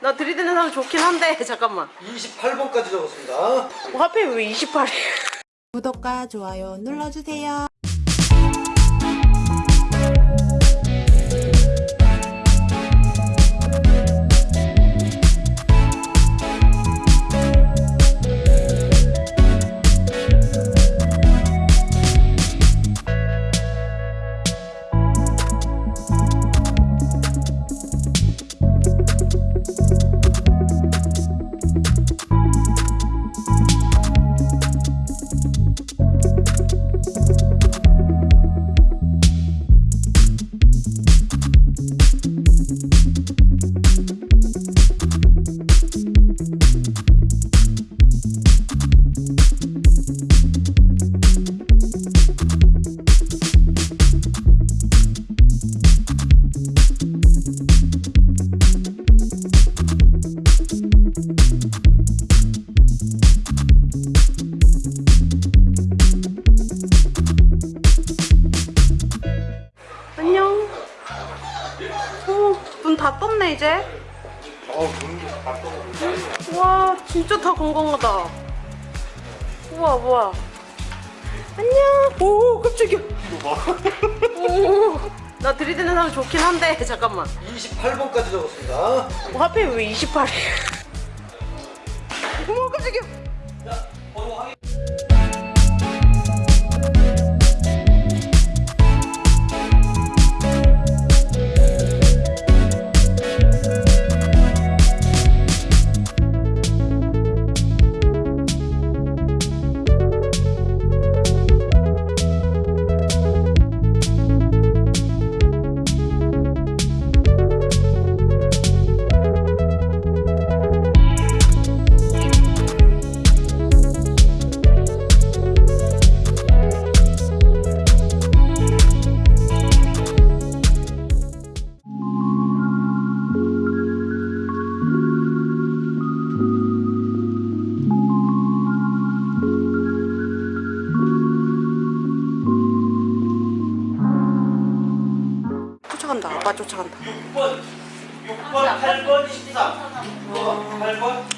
나 들이대는 사람 좋긴 한데 잠깐만 28번까지 적었습니다. 어, 하필 왜 28이야 구독과 좋아요 눌러주세요. 다 떴네 이제. 와 진짜 다 건강하다. 우와 뭐야 안녕. 오 깜짝이야. 오나 들이대는 사람 좋긴 한데 잠깐만. 28번까지 적었습니다. 어, 하필 왜 28이야? 어머 깜짝이야 쫓아간다. 아빠 쫓아간다. 6번, 6번, 8번, 13. 6번, 8번,